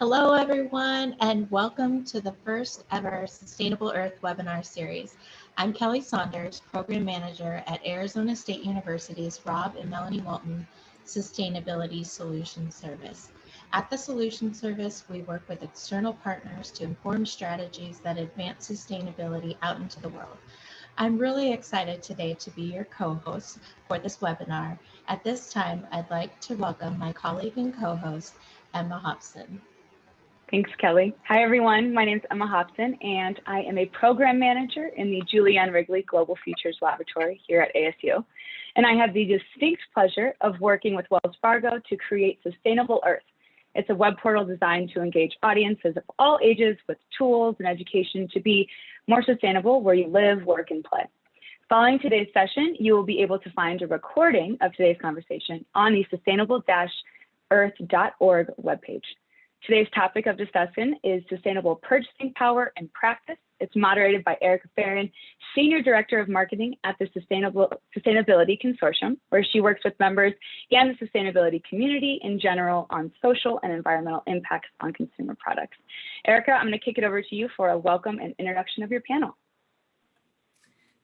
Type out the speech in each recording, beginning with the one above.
Hello, everyone, and welcome to the first ever Sustainable Earth webinar series. I'm Kelly Saunders, Program Manager at Arizona State University's Rob and Melani Walton Sustainability Solution Service. At the Solution Service, we work with external partners to inform strategies that advance sustainability out into the world. I'm really excited today to be your co-host for this webinar. At this time, I'd like to welcome my colleague and co-host, Emma Hobson. Thanks, Kelly. Hi, everyone. My name is Emma Hobson, and I am a program manager in the Julie Ann Wrigley Global Futures Laboratory here at ASU. And I have the distinct pleasure of working with Wells Fargo to create Sustainable Earth. It's a web portal designed to engage audiences of all ages with tools and education to be more sustainable where you live, work, and play. Following today's session, you will be able to find a recording of today's conversation on the sustainable-earth.org webpage. Today's topic of discussion is sustainable purchasing power and practice. It's moderated by Erica Farron, Senior Director of Marketing at the Sustainable Sustainability Consortium, where she works with members and the sustainability community in general on social and environmental impacts on consumer products. Erica, I'm going to kick it over to you for a welcome and introduction of your panel.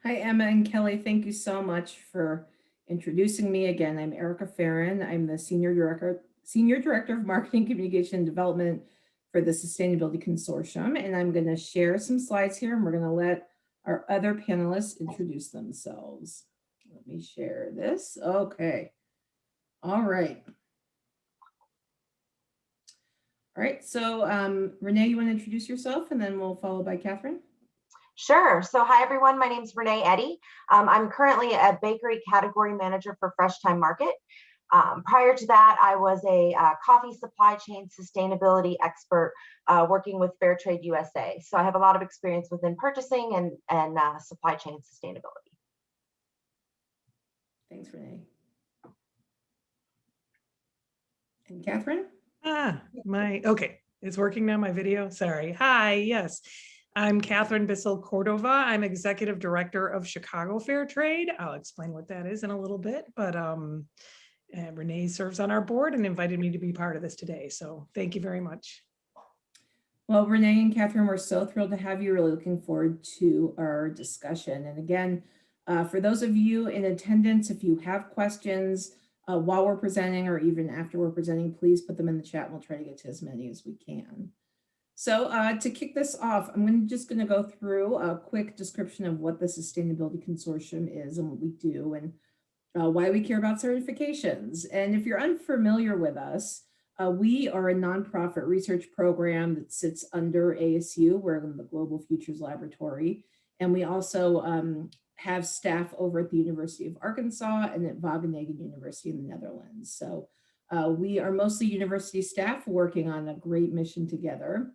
Hi, Emma and Kelly. Thank you so much for introducing me again. I'm Erica Farron. I'm the Senior Director Senior Director of Marketing, Communication, and Development for the Sustainability Consortium. And I'm going to share some slides here and we're going to let our other panelists introduce themselves. Let me share this. Okay. All right. All right, so um, Renee, you want to introduce yourself and then we'll follow by Catherine? Sure. So hi, everyone. My name is Renee Eddy. Um, I'm currently a bakery category manager for Fresh Thyme Market. Um, prior to that, I was a uh, coffee supply chain sustainability expert uh, working with Fair Trade USA. So I have a lot of experience within purchasing and, and uh, supply chain sustainability. Thanks, Renee. And Catherine? Ah, my, okay, it's working now, my video, sorry. Hi, yes. I'm Catherine Bissell Cordova. I'm Executive Director of Chicago Fair Trade. I'll explain what that is in a little bit, but um, uh, Renee serves on our board and invited me to be part of this today. So thank you very much. Well, Renee and Catherine, we're so thrilled to have you. Really looking forward to our discussion. And again, uh, for those of you in attendance, if you have questions uh, while we're presenting or even after we're presenting, please put them in the chat and we'll try to get to as many as we can. So uh, to kick this off, I'm just going to go through a quick description of what the Sustainability Consortium is and what we do. And uh, why we care about certifications. And if you're unfamiliar with us, uh, we are a nonprofit research program that sits under ASU. We're in the Global Futures Laboratory. And we also um, have staff over at the University of Arkansas and at Wageningen University in the Netherlands. So uh, we are mostly university staff working on a great mission together.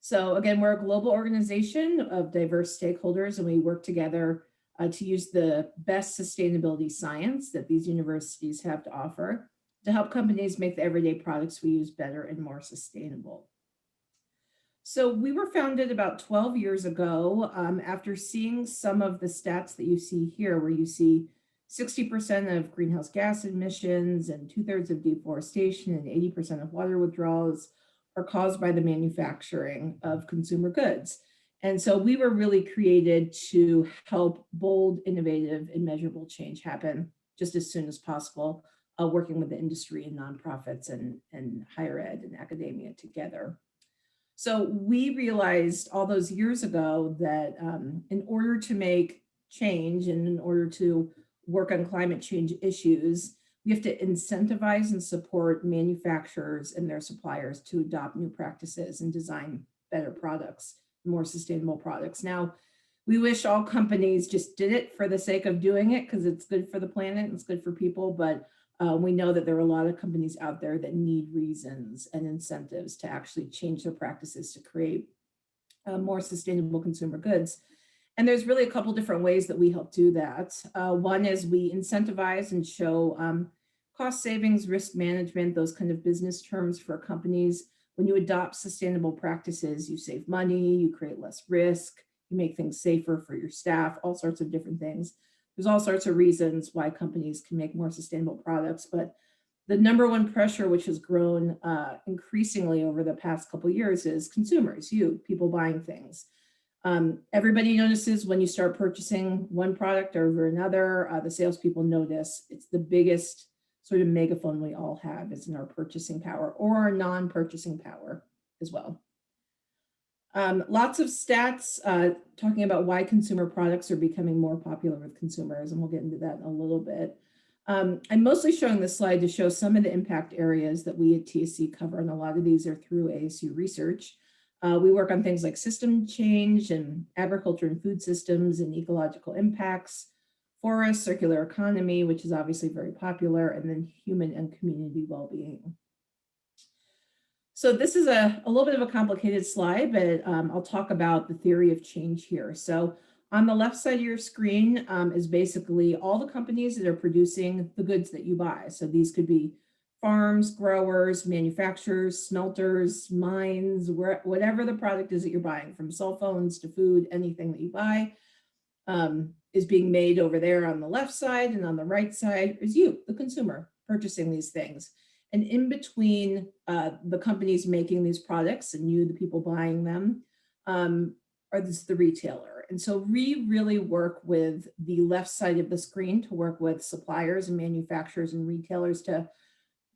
So again, we're a global organization of diverse stakeholders and we work together uh, to use the best sustainability science that these universities have to offer to help companies make the everyday products we use better and more sustainable. So we were founded about 12 years ago um, after seeing some of the stats that you see here, where you see 60% of greenhouse gas emissions and two thirds of deforestation and 80% of water withdrawals are caused by the manufacturing of consumer goods. And so we were really created to help bold, innovative, and measurable change happen just as soon as possible, uh, working with the industry and nonprofits and, and higher ed and academia together. So we realized all those years ago that um, in order to make change and in order to work on climate change issues, we have to incentivize and support manufacturers and their suppliers to adopt new practices and design better products more sustainable products. Now, we wish all companies just did it for the sake of doing it because it's good for the planet and it's good for people, but uh, we know that there are a lot of companies out there that need reasons and incentives to actually change their practices to create uh, more sustainable consumer goods. And there's really a couple different ways that we help do that. Uh, one is we incentivize and show um, cost savings, risk management, those kind of business terms for companies when you adopt sustainable practices, you save money, you create less risk, you make things safer for your staff, all sorts of different things. There's all sorts of reasons why companies can make more sustainable products, but the number one pressure, which has grown uh, increasingly over the past couple years is consumers, you, people buying things. Um, everybody notices when you start purchasing one product over another, uh, the salespeople notice it's the biggest sort of megaphone we all have is in our purchasing power or our non-purchasing power as well. Um, lots of stats uh, talking about why consumer products are becoming more popular with consumers, and we'll get into that in a little bit. Um, I'm mostly showing this slide to show some of the impact areas that we at TSC cover, and a lot of these are through ASU research. Uh, we work on things like system change and agriculture and food systems and ecological impacts, forest, circular economy, which is obviously very popular, and then human and community well-being. So this is a, a little bit of a complicated slide, but um, I'll talk about the theory of change here. So on the left side of your screen um, is basically all the companies that are producing the goods that you buy. So these could be farms, growers, manufacturers, smelters, mines, whatever the product is that you're buying, from cell phones to food, anything that you buy um, is being made over there on the left side and on the right side is you, the consumer, purchasing these things. And in between uh, the companies making these products and you, the people buying them, um, are this the retailer. And so we really work with the left side of the screen to work with suppliers and manufacturers and retailers to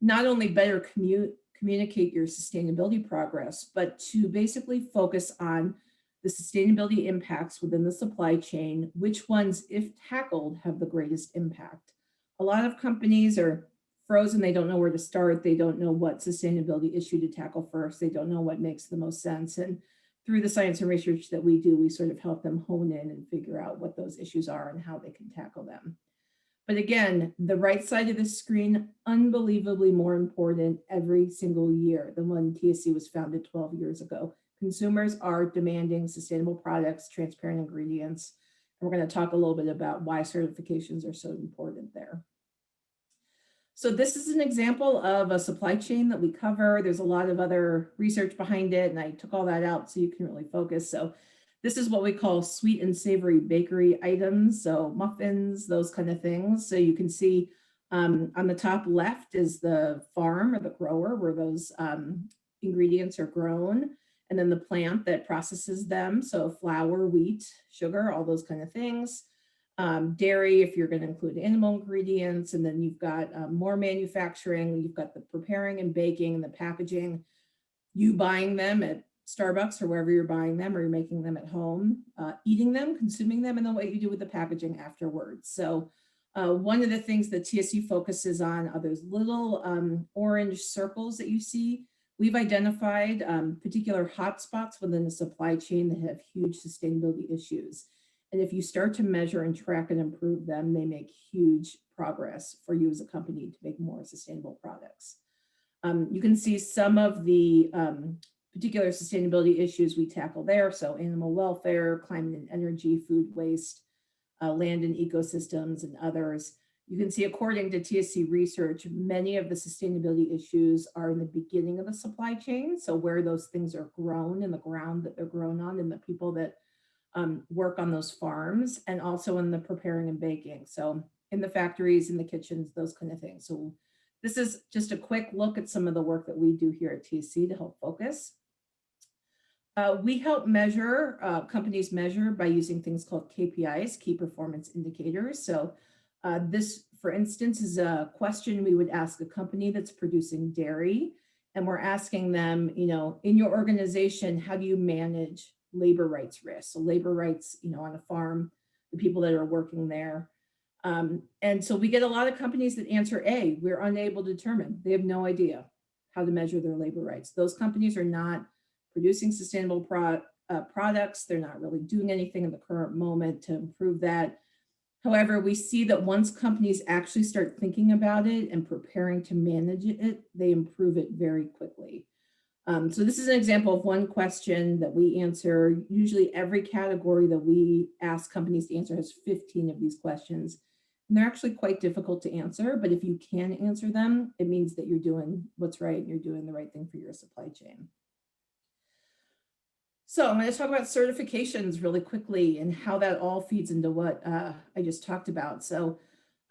not only better commute, communicate your sustainability progress, but to basically focus on the sustainability impacts within the supply chain, which ones, if tackled, have the greatest impact. A lot of companies are frozen. They don't know where to start. They don't know what sustainability issue to tackle first. They don't know what makes the most sense. And through the science and research that we do, we sort of help them hone in and figure out what those issues are and how they can tackle them. But again, the right side of the screen, unbelievably more important every single year than when TSC was founded 12 years ago. Consumers are demanding sustainable products, transparent ingredients, and we're going to talk a little bit about why certifications are so important there. So this is an example of a supply chain that we cover. There's a lot of other research behind it, and I took all that out so you can really focus. So this is what we call sweet and savory bakery items. So muffins, those kind of things. So you can see um, on the top left is the farm or the grower where those um, ingredients are grown. And then the plant that processes them. So flour, wheat, sugar, all those kind of things um, dairy, if you're going to include animal ingredients, and then you've got um, more manufacturing, you've got the preparing and baking and the packaging, you buying them at Starbucks or wherever you're buying them or you're making them at home, uh, eating them, consuming them, and then what you do with the packaging afterwards. So uh, one of the things that TSC focuses on are those little um, orange circles that you see. We've identified um, particular hotspots within the supply chain that have huge sustainability issues. And if you start to measure and track and improve them, they make huge progress for you as a company to make more sustainable products. Um, you can see some of the um, particular sustainability issues we tackle there. So animal welfare, climate and energy, food waste, uh, land and ecosystems, and others. You can see according to TSC research, many of the sustainability issues are in the beginning of the supply chain. So where those things are grown in the ground that they're grown on and the people that um, work on those farms and also in the preparing and baking. So in the factories, in the kitchens, those kind of things. So this is just a quick look at some of the work that we do here at TSC to help focus. Uh, we help measure, uh, companies measure by using things called KPIs, key performance indicators. So uh, this, for instance, is a question we would ask a company that's producing dairy. And we're asking them, you know, in your organization, how do you manage labor rights risks. So labor rights, you know, on a farm, the people that are working there. Um, and so we get a lot of companies that answer A, we're unable to determine. They have no idea how to measure their labor rights. Those companies are not producing sustainable pro uh, products. They're not really doing anything in the current moment to improve that. However, we see that once companies actually start thinking about it and preparing to manage it, they improve it very quickly. Um, so this is an example of one question that we answer. Usually every category that we ask companies to answer has 15 of these questions. And they're actually quite difficult to answer, but if you can answer them, it means that you're doing what's right and you're doing the right thing for your supply chain. So I'm going to talk about certifications really quickly and how that all feeds into what uh, I just talked about. So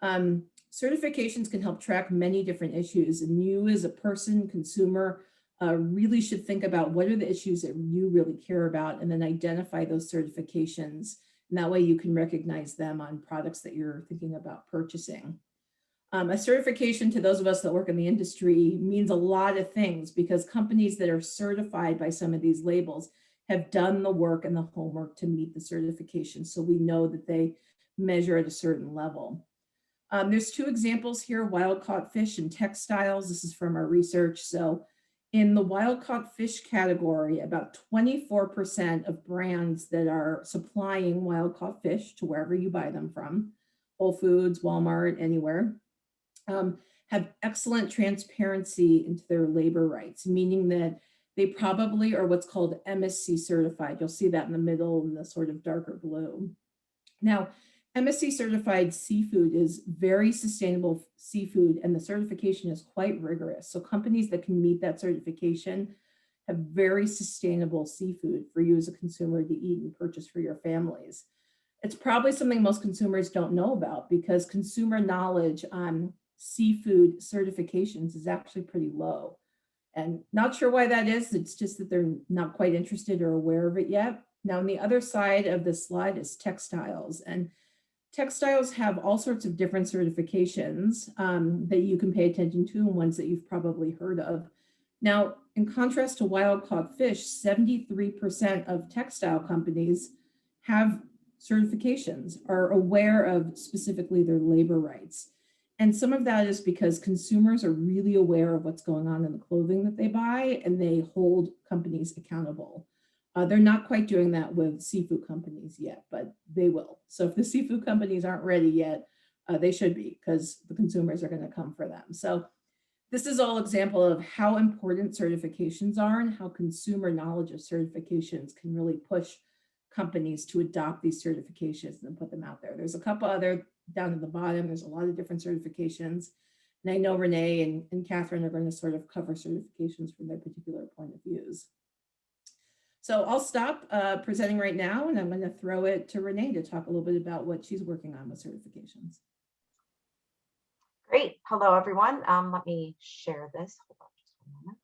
um, certifications can help track many different issues and you as a person, consumer, uh, really should think about what are the issues that you really care about and then identify those certifications. And that way you can recognize them on products that you're thinking about purchasing. Um, a certification to those of us that work in the industry means a lot of things because companies that are certified by some of these labels have done the work and the homework to meet the certification. So we know that they measure at a certain level. Um, there's two examples here, wild caught fish and textiles. This is from our research. So in the wild caught fish category, about 24% of brands that are supplying wild caught fish to wherever you buy them from, Whole Foods, Walmart, anywhere, um, have excellent transparency into their labor rights, meaning that they probably are what's called MSC certified. You'll see that in the middle in the sort of darker blue. Now, MSC certified seafood is very sustainable seafood and the certification is quite rigorous. So companies that can meet that certification have very sustainable seafood for you as a consumer to eat and purchase for your families. It's probably something most consumers don't know about because consumer knowledge on seafood certifications is actually pretty low. And not sure why that is. It's just that they're not quite interested or aware of it yet. Now on the other side of the slide is textiles and textiles have all sorts of different certifications um, that you can pay attention to and ones that you've probably heard of. Now, in contrast to wild caught fish, 73% of textile companies have certifications, are aware of specifically their labor rights. And some of that is because consumers are really aware of what's going on in the clothing that they buy and they hold companies accountable. Uh, they're not quite doing that with seafood companies yet, but they will. So if the seafood companies aren't ready yet, uh, they should be because the consumers are going to come for them. So this is all example of how important certifications are and how consumer knowledge of certifications can really push companies to adopt these certifications and put them out there. There's a couple other down at the bottom. There's a lot of different certifications. And I know Renee and, and Catherine are going to sort of cover certifications from their particular point of views. So I'll stop uh, presenting right now and I'm going to throw it to Renee to talk a little bit about what she's working on with certifications. Great. Hello, everyone. Um, let me share this. Hold on just one moment.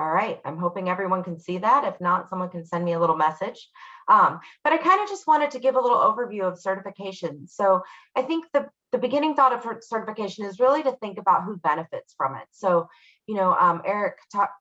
All right, I'm hoping everyone can see that. If not, someone can send me a little message. Um, but I kind of just wanted to give a little overview of certification. So I think the, the beginning thought of certification is really to think about who benefits from it. So, you know, um, Eric,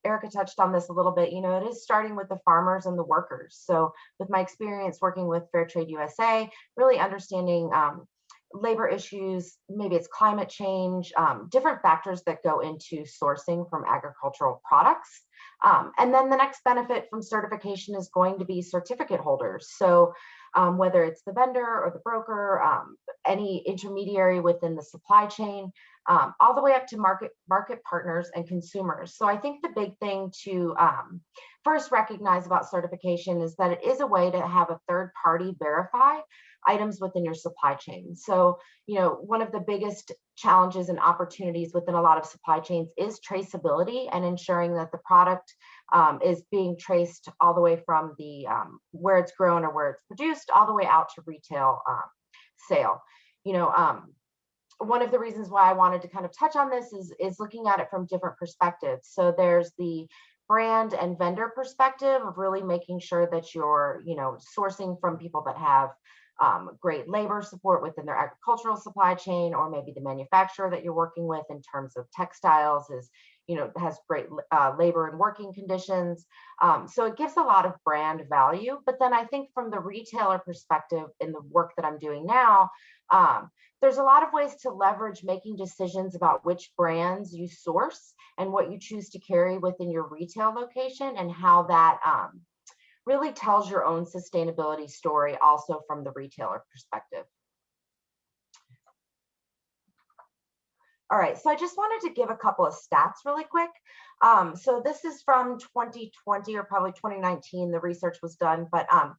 Erica touched on this a little bit, you know, it is starting with the farmers and the workers. So with my experience working with Fair Trade USA, really understanding um, labor issues, maybe it's climate change, um, different factors that go into sourcing from agricultural products. Um, and then the next benefit from certification is going to be certificate holders. So um, whether it's the vendor or the broker, um, any intermediary within the supply chain, um, all the way up to market market partners and consumers. So I think the big thing to um, first recognize about certification is that it is a way to have a third party verify items within your supply chain. So, you know, one of the biggest challenges and opportunities within a lot of supply chains is traceability and ensuring that the product um, is being traced all the way from the um, where it's grown or where it's produced all the way out to retail um, sale. You know, um, one of the reasons why I wanted to kind of touch on this is, is looking at it from different perspectives. So there's the brand and vendor perspective of really making sure that you're, you know, sourcing from people that have um, great labor support within their agricultural supply chain, or maybe the manufacturer that you're working with in terms of textiles is, you know, has great uh, labor and working conditions. Um, so it gives a lot of brand value. But then I think from the retailer perspective in the work that I'm doing now, um, there's a lot of ways to leverage making decisions about which brands you source and what you choose to carry within your retail location and how that um, really tells your own sustainability story also from the retailer perspective. All right, so I just wanted to give a couple of stats really quick. Um, so this is from 2020 or probably 2019, the research was done, but um,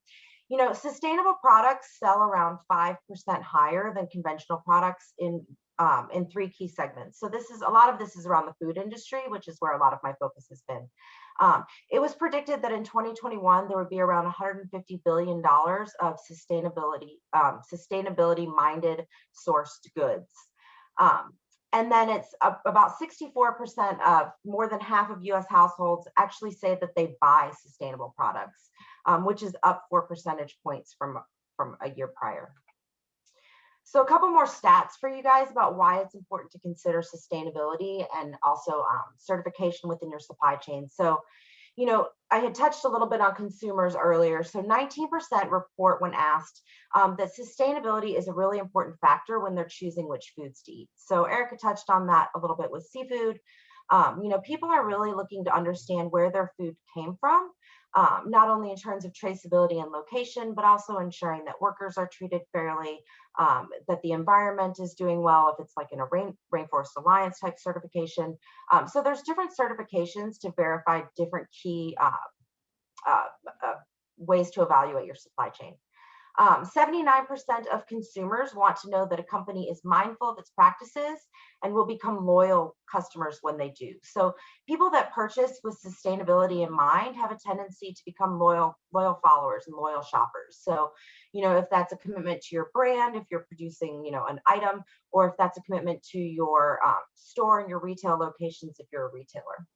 you know, sustainable products sell around 5% higher than conventional products in um, in three key segments. So this is a lot of this is around the food industry, which is where a lot of my focus has been. Um, it was predicted that in 2021 there would be around 150 billion dollars of sustainability um, sustainability minded sourced goods. Um, and then it's about 64% of more than half of US households actually say that they buy sustainable products, um, which is up four percentage points from, from a year prior. So a couple more stats for you guys about why it's important to consider sustainability and also um, certification within your supply chain. So, you know, I had touched a little bit on consumers earlier. So 19% report when asked um, that sustainability is a really important factor when they're choosing which foods to eat. So Erica touched on that a little bit with seafood. Um, you know, people are really looking to understand where their food came from um, not only in terms of traceability and location, but also ensuring that workers are treated fairly, um, that the environment is doing well, if it's like in a Rain, Rainforest Alliance type certification. Um, so there's different certifications to verify different key uh, uh, uh, ways to evaluate your supply chain. 79% um, of consumers want to know that a company is mindful of its practices and will become loyal customers when they do. So people that purchase with sustainability in mind have a tendency to become loyal, loyal followers and loyal shoppers. So, you know, if that's a commitment to your brand, if you're producing, you know, an item, or if that's a commitment to your um, store and your retail locations, if you're a retailer.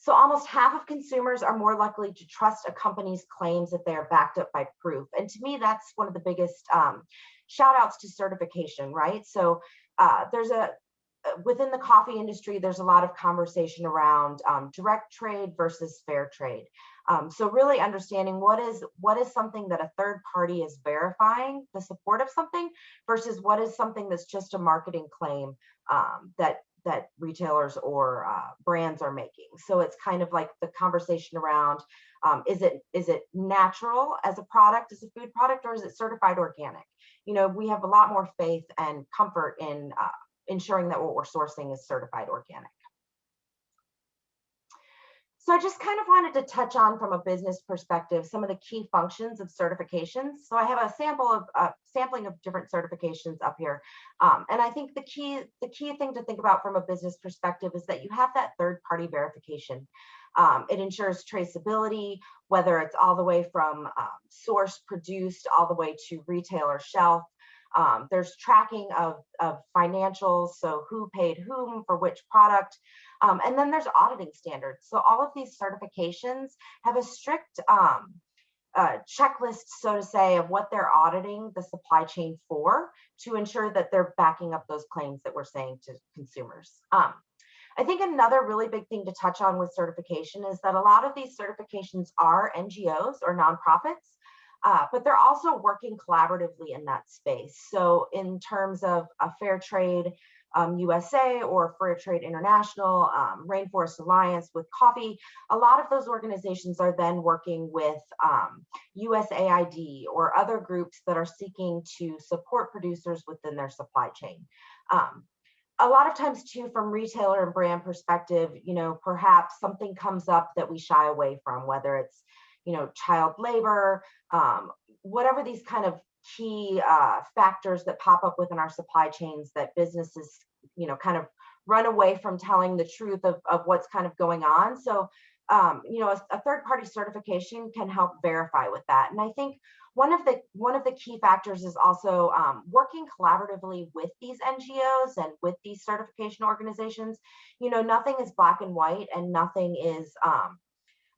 So almost half of consumers are more likely to trust a company's claims if they are backed up by proof. And to me, that's one of the biggest um, shout outs to certification, right? So uh, there's a, uh, within the coffee industry, there's a lot of conversation around um, direct trade versus fair trade. Um, so really understanding what is what is something that a third party is verifying the support of something versus what is something that's just a marketing claim um, that that retailers or uh, brands are making. So it's kind of like the conversation around um, is it is it natural as a product, as a food product, or is it certified organic? You know, we have a lot more faith and comfort in uh, ensuring that what we're sourcing is certified organic. So I just kind of wanted to touch on from a business perspective some of the key functions of certifications. So I have a sample of uh, sampling of different certifications up here. Um, and I think the key the key thing to think about from a business perspective is that you have that third party verification. Um, it ensures traceability, whether it's all the way from um, source produced all the way to retailer shelf. Um, there's tracking of, of financials, so who paid whom for which product. Um, and then there's auditing standards. So all of these certifications have a strict um, uh, checklist, so to say, of what they're auditing the supply chain for to ensure that they're backing up those claims that we're saying to consumers. Um, I think another really big thing to touch on with certification is that a lot of these certifications are NGOs or nonprofits, uh, but they're also working collaboratively in that space. So in terms of a fair trade um, USA or Fair Trade International, um, Rainforest Alliance with coffee, a lot of those organizations are then working with um, USAID or other groups that are seeking to support producers within their supply chain. Um, a lot of times too, from retailer and brand perspective, you know, perhaps something comes up that we shy away from, whether it's, you know, child labor, um, whatever these kind of key uh, factors that pop up within our supply chains that businesses, you know, kind of run away from telling the truth of, of what's kind of going on. So, um, you know, a, a third party certification can help verify with that. And I think one of the one of the key factors is also um, working collaboratively with these NGOs and with these certification organizations. You know, nothing is black and white, and nothing is um,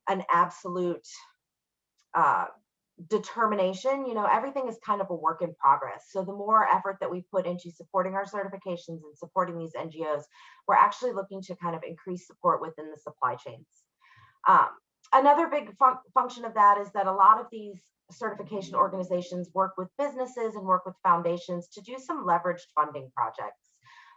an absolute uh, determination, you know, everything is kind of a work in progress. So the more effort that we put into supporting our certifications and supporting these NGOs, we're actually looking to kind of increase support within the supply chains. Um, another big fun function of that is that a lot of these certification organizations work with businesses and work with foundations to do some leveraged funding projects.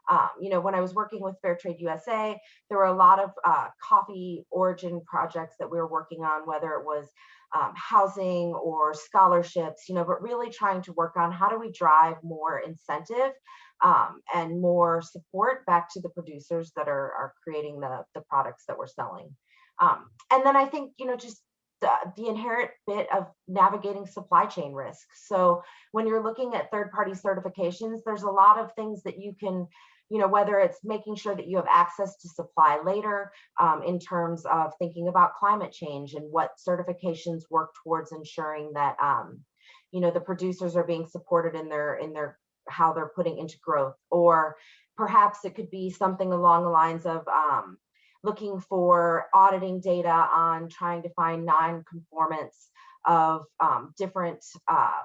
Um, you know, when I was working with Fair Trade USA, there were a lot of uh, coffee origin projects that we were working on, whether it was um, housing or scholarships, you know, but really trying to work on how do we drive more incentive um, and more support back to the producers that are, are creating the, the products that we're selling. Um, and then I think, you know, just the, the inherent bit of navigating supply chain risk. So when you're looking at third party certifications, there's a lot of things that you can you know, whether it's making sure that you have access to supply later um, in terms of thinking about climate change and what certifications work towards ensuring that, um, you know, the producers are being supported in their, in their, how they're putting into growth. Or perhaps it could be something along the lines of um, looking for auditing data on trying to find non-conformance of um, different uh,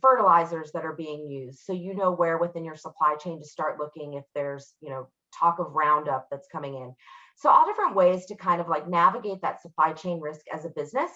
fertilizers that are being used. So you know where within your supply chain to start looking if there's, you know, talk of Roundup that's coming in. So all different ways to kind of like navigate that supply chain risk as a business.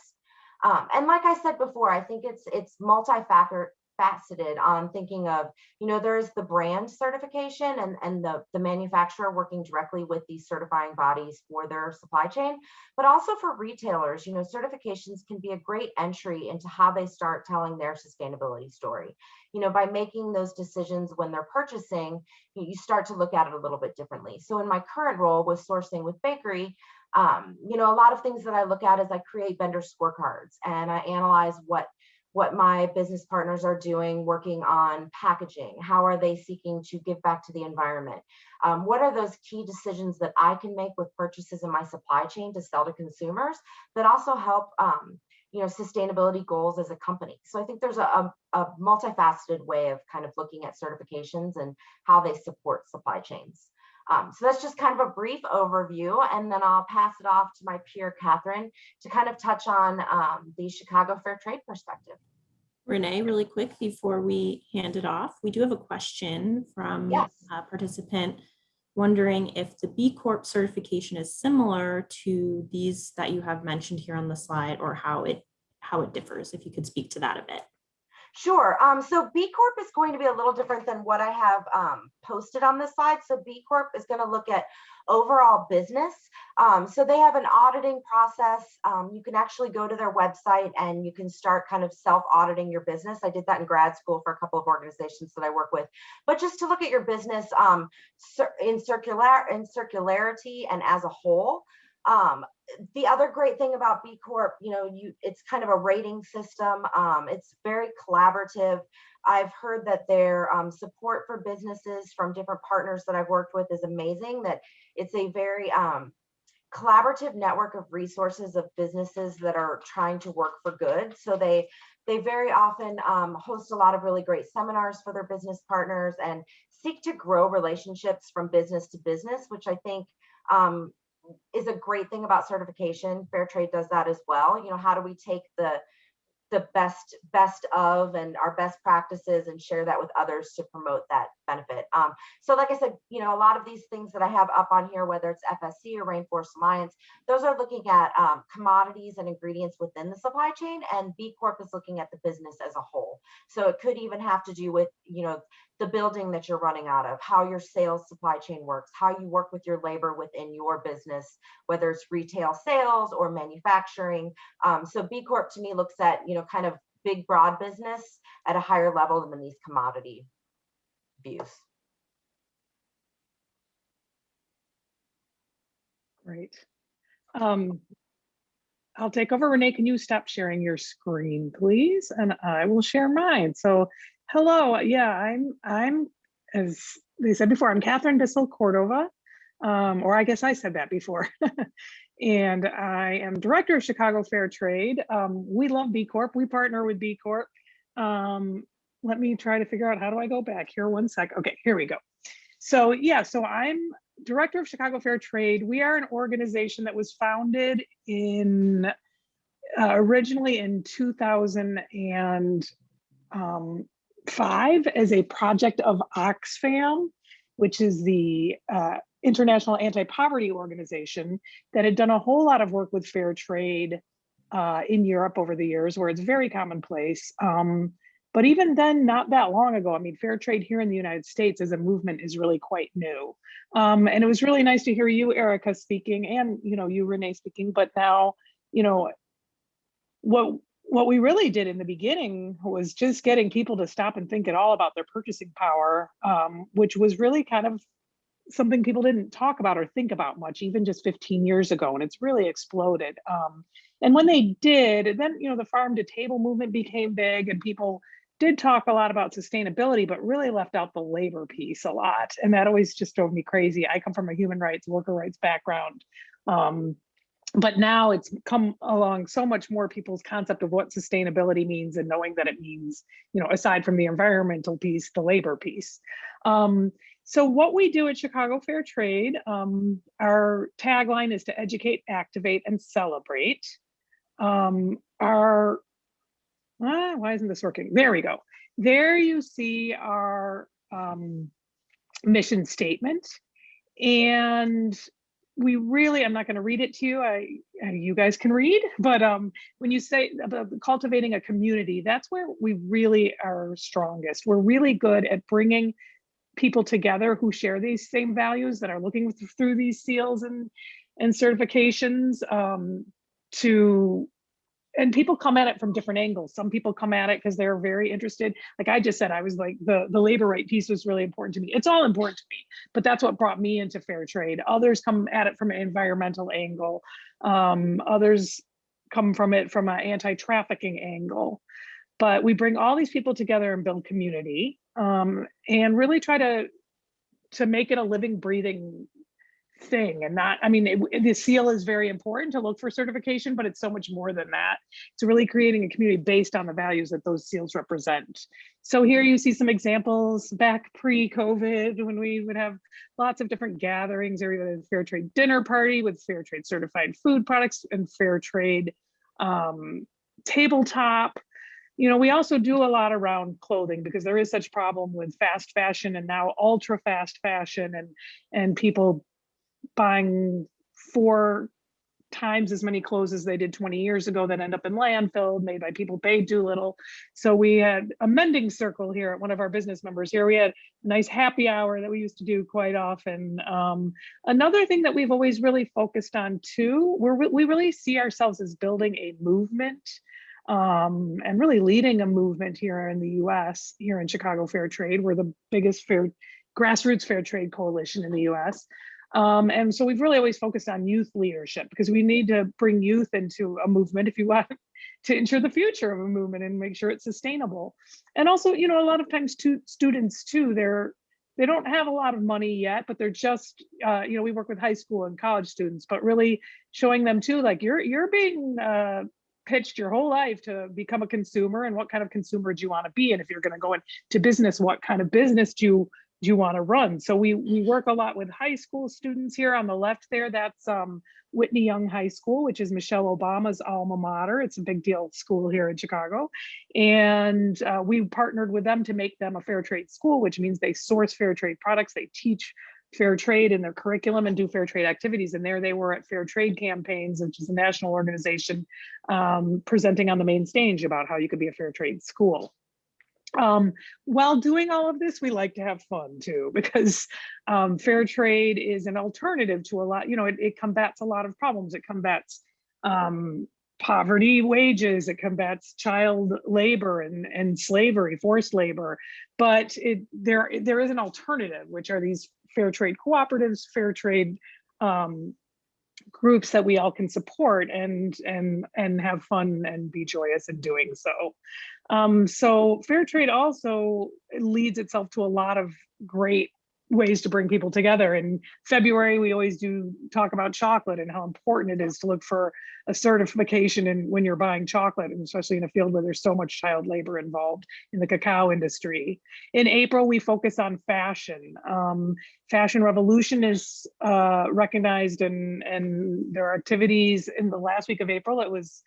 Um, and like I said before, I think it's it's multi-factor faceted on thinking of, you know, there's the brand certification and, and the, the manufacturer working directly with these certifying bodies for their supply chain, but also for retailers, you know, certifications can be a great entry into how they start telling their sustainability story. You know, by making those decisions when they're purchasing, you start to look at it a little bit differently. So in my current role with sourcing with bakery, um, you know, a lot of things that I look at is I create vendor scorecards and I analyze what what my business partners are doing working on packaging how are they seeking to give back to the environment? Um, what are those key decisions that i can make with purchases in my supply chain to sell to consumers that also help um, you know sustainability goals as a company? So i think there's a, a, a multifaceted way of kind of looking at certifications and how they support supply chains. Um, so that's just kind of a brief overview, and then I'll pass it off to my peer, Catherine, to kind of touch on um, the Chicago Fair Trade perspective. Renee, really quick before we hand it off, we do have a question from Yes. a participant wondering if the B Corp certification is similar to these that you have mentioned here on the slide or how it how it differs, if you could speak to that a bit. Sure. Um, so B Corp is going to be a little different than what I have um, posted on this slide. So B Corp is going to look at overall business. Um, so they have an auditing process. Um, you can actually go to their website and you can start kind of self-auditing your business. I did that in grad school for a couple of organizations that I work with. But just to look at your business um, in circular in circularity and as a whole. Um, the other great thing about B Corp, you know, you it's kind of a rating system. Um, it's very collaborative. I've heard that their um, support for businesses from different partners that I've worked with is amazing. That it's a very um, collaborative network of resources of businesses that are trying to work for good. So they they very often um, host a lot of really great seminars for their business partners and seek to grow relationships from business to business, which I think um, is a great thing about certification. Fair trade does that as well. You know, how do we take the the best best of and our best practices and share that with others to promote that benefit. Um, so like I said, you know, a lot of these things that I have up on here, whether it's FSC or Rainforest Alliance, those are looking at um, commodities and ingredients within the supply chain and B Corp is looking at the business as a whole. So it could even have to do with, you know, the building that you're running out of, how your sales supply chain works, how you work with your labor within your business, whether it's retail sales or manufacturing. Um, so B Corp to me looks at, you know, kind of big broad business at a higher level than these commodity views. Great. Um, I'll take over. Renee, can you stop sharing your screen, please? And I will share mine. So hello, yeah, I'm, I'm, as they said before, I'm Catherine Bissell Cordova, um, or I guess I said that before. and I am director of Chicago Fair Trade. Um, we love B Corp. We partner with B Corp. Um, let me try to figure out how do I go back here one sec. Okay, here we go. So yeah, so I'm director of Chicago Fair Trade. We are an organization that was founded in uh, originally in 2005 um, as a project of Oxfam, which is the uh, international anti-poverty organization that had done a whole lot of work with fair trade uh, in Europe over the years, where it's very commonplace. Um, but even then, not that long ago, I mean, fair trade here in the United States as a movement is really quite new. Um, and it was really nice to hear you, Erica, speaking and, you know, you, Renee, speaking, but now, you know, what what we really did in the beginning was just getting people to stop and think at all about their purchasing power, um, which was really kind of something people didn't talk about or think about much, even just 15 years ago, and it's really exploded. Um, and when they did, then you know the farm to table movement became big, and people did talk a lot about sustainability, but really left out the labor piece a lot, and that always just drove me crazy. I come from a human rights, worker rights background. Um, but now it's come along so much more people's concept of what sustainability means and knowing that it means, you know, aside from the environmental piece, the labor piece. Um, so what we do at Chicago Fair Trade, um, our tagline is to educate, activate, and celebrate. Um, our, ah, why isn't this working? There we go. There you see our um, mission statement. And we really, I'm not going to read it to you. I, you guys can read, but um, when you say about cultivating a community, that's where we really are strongest. We're really good at bringing people together who share these same values that are looking through these seals and and certifications um, to and people come at it from different angles. Some people come at it because they're very interested. Like I just said, I was like the the labor right piece was really important to me. It's all important to me, but that's what brought me into fair trade. Others come at it from an environmental angle. Um, others come from it from an anti-trafficking angle. But we bring all these people together and build community um, and really try to to make it a living, breathing thing and not i mean it, the seal is very important to look for certification but it's so much more than that. It's really creating a community based on the values that those seals represent. So here you see some examples back pre-covid when we would have lots of different gatherings or even a fair trade dinner party with fair trade certified food products and fair trade um, tabletop. You know, we also do a lot around clothing because there is such problem with fast fashion and now ultra fast fashion and and people buying four times as many clothes as they did 20 years ago that end up in landfill made by people paid too little. So we had a mending circle here at one of our business members here. We had a nice happy hour that we used to do quite often. Um, another thing that we've always really focused on too, we're, we really see ourselves as building a movement um, and really leading a movement here in the US, here in Chicago Fair Trade. We're the biggest fair grassroots fair trade coalition in the US. Um, and so we've really always focused on youth leadership because we need to bring youth into a movement if you want to ensure the future of a movement and make sure it's sustainable. And also, you know, a lot of times too, students too, they're they don't have a lot of money yet, but they're just, uh, you know, we work with high school and college students, but really showing them too, like you're you're being uh, pitched your whole life to become a consumer and what kind of consumer do you want to be and if you're going to go into business what kind of business do you do you want to run? So we we work a lot with high school students here on the left there. That's um, Whitney Young High School, which is Michelle Obama's alma mater. It's a big deal school here in Chicago. And uh, we partnered with them to make them a fair trade school, which means they source fair trade products. They teach fair trade in their curriculum and do fair trade activities. And there they were at Fair Trade Campaigns, which is a national organization um, presenting on the main stage about how you could be a fair trade school. Um, while doing all of this, we like to have fun too, because um, fair trade is an alternative to a lot, you know, it, it combats a lot of problems. It combats um, poverty wages, it combats child labor and, and slavery, forced labor, but it, there, there is an alternative, which are these fair trade cooperatives, fair trade um, groups that we all can support and and and have fun and be joyous in doing so. Um, so fair trade also leads itself to a lot of great ways to bring people together. In February, we always do talk about chocolate and how important it is to look for a certification and when you're buying chocolate, and especially in a field where there's so much child labor involved in the cacao industry. In April, we focus on fashion. Um, fashion Revolution is uh, recognized and, and there are activities in the last week of April. It was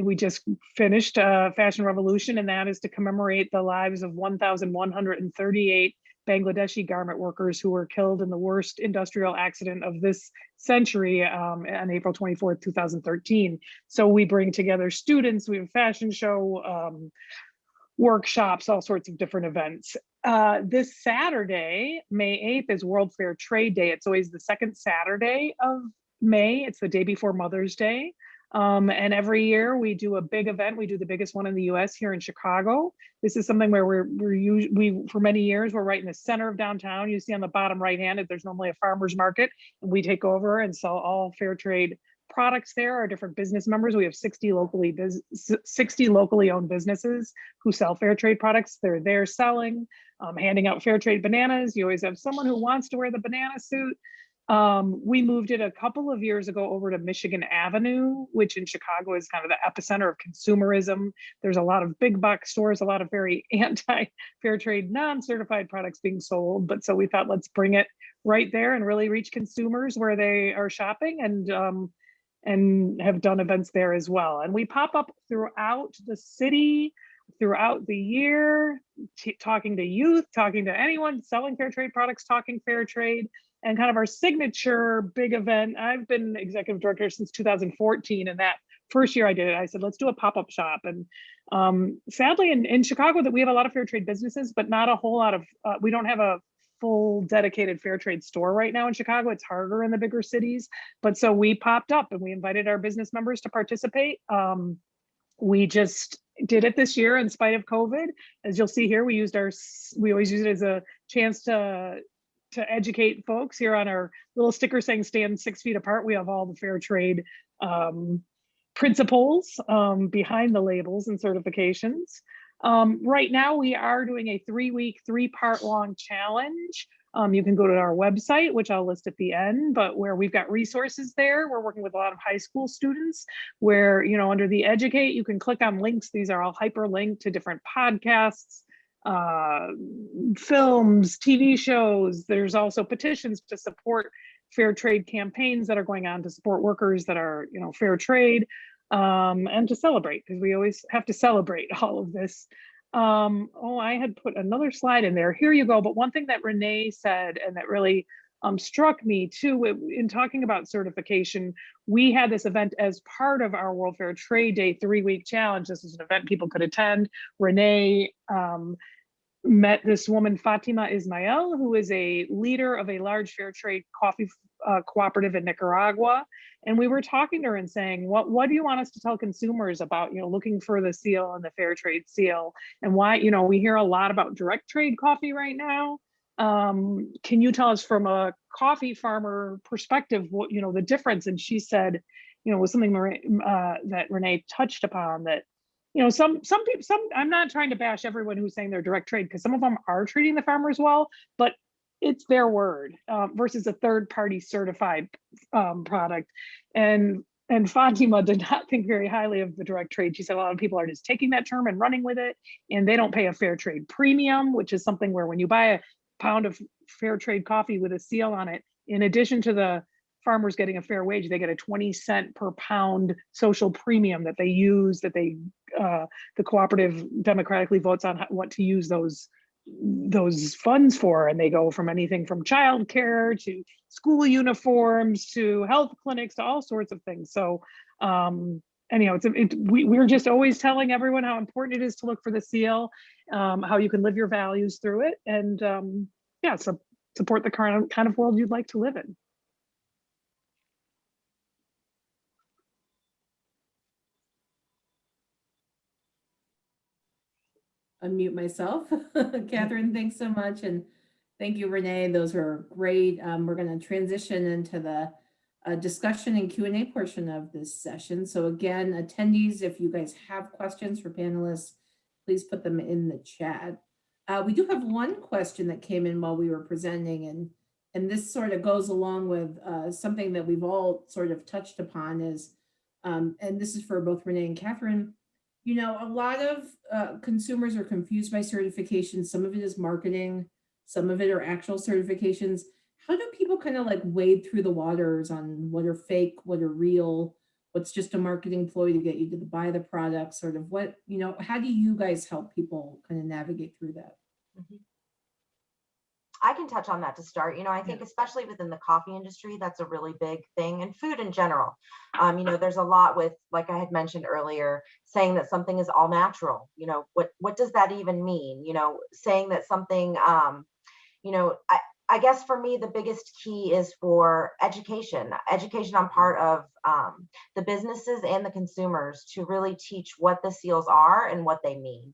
we just finished uh, Fashion Revolution, and that is to commemorate the lives of 1,138 Bangladeshi garment workers who were killed in the worst industrial accident of this century um, on April 24th, 2013. So we bring together students, we have a fashion show, um, workshops, all sorts of different events. Uh, this Saturday, May 8th is World Fair Trade Day. It's always the second Saturday of May. It's the day before Mother's Day. Um, and every year we do a big event. We do the biggest one in the US here in Chicago. This is something where we're, we're we, for many years, we're right in the center of downtown. You see on the bottom right hand, there's normally a farmer's market and we take over and sell all fair trade products there our different business members. We have 60 locally 60 locally owned businesses who sell fair trade products. They're there selling, um, handing out fair trade bananas. You always have someone who wants to wear the banana suit. Um, we moved it a couple of years ago over to Michigan Avenue, which in Chicago is kind of the epicenter of consumerism. There's a lot of big box stores, a lot of very anti-fair trade, non-certified products being sold. But so we thought, let's bring it right there and really reach consumers where they are shopping and um, and have done events there as well. And we pop up throughout the city, throughout the year, talking to youth, talking to anyone selling fair trade products, talking fair trade and kind of our signature big event. I've been executive director since 2014 and that first year I did it, I said, let's do a pop-up shop. And um, sadly in, in Chicago that we have a lot of fair trade businesses, but not a whole lot of, uh, we don't have a full dedicated fair trade store right now in Chicago. It's harder in the bigger cities. But so we popped up and we invited our business members to participate. Um, we just did it this year in spite of COVID. As you'll see here, we used our, we always use it as a chance to to educate folks here on our little sticker saying stand six feet apart. We have all the fair trade um, principles um, behind the labels and certifications. Um, right now, we are doing a three week, three part long challenge. Um, you can go to our website, which I'll list at the end, but where we've got resources there. We're working with a lot of high school students where, you know, under the educate, you can click on links. These are all hyperlinked to different podcasts, uh, films, TV shows. There's also petitions to support fair trade campaigns that are going on to support workers that are, you know, fair trade um, and to celebrate because we always have to celebrate all of this. Um, oh, I had put another slide in there. Here you go. But one thing that Renee said and that really um, struck me too in talking about certification. We had this event as part of our World Fair Trade Day three week challenge. This is an event people could attend. Renee um, met this woman, Fatima Ismael, who is a leader of a large fair trade coffee uh, cooperative in Nicaragua. And we were talking to her and saying, what, what do you want us to tell consumers about, you know, looking for the seal and the fair trade seal and why, you know, we hear a lot about direct trade coffee right now um, can you tell us from a coffee farmer perspective what you know the difference and she said you know was something uh, that renee touched upon that you know some some people some i'm not trying to bash everyone who's saying they're direct trade because some of them are treating the farmers well but it's their word um, versus a third party certified um, product and and Fatima did not think very highly of the direct trade. She said a lot of people are just taking that term and running with it, and they don't pay a fair trade premium, which is something where when you buy a pound of fair trade coffee with a seal on it, in addition to the farmers getting a fair wage, they get a 20 cent per pound social premium that they use, that they, uh, the cooperative democratically votes on what to use those those funds for. And they go from anything from childcare to school uniforms to health clinics to all sorts of things. So um anyhow it's it, we, we're just always telling everyone how important it is to look for the seal um, how you can live your values through it, and um, yeah, so support the current kind of world you'd like to live in. Unmute myself. Catherine, thanks so much. And thank you, Renee. Those were great. Um, we're going to transition into the uh, discussion and Q&A portion of this session. So again, attendees, if you guys have questions for panelists, please put them in the chat. Uh, we do have one question that came in while we were presenting and and this sort of goes along with uh, something that we've all sort of touched upon is, um, and this is for both Renee and Catherine, you know, a lot of uh, consumers are confused by certifications. Some of it is marketing, some of it are actual certifications. How do people kind of like wade through the waters on what are fake, what are real? what's just a marketing ploy to get you to buy the product sort of what you know how do you guys help people kind of navigate through that mm -hmm. I can touch on that to start. You know, I think especially within the coffee industry, that's a really big thing and food in general. Um, you know, there's a lot with, like I had mentioned earlier, saying that something is all natural. You know, what what does that even mean? You know, saying that something, um, you know, I, I guess for me, the biggest key is for education, education on part of um, the businesses and the consumers to really teach what the seals are and what they mean.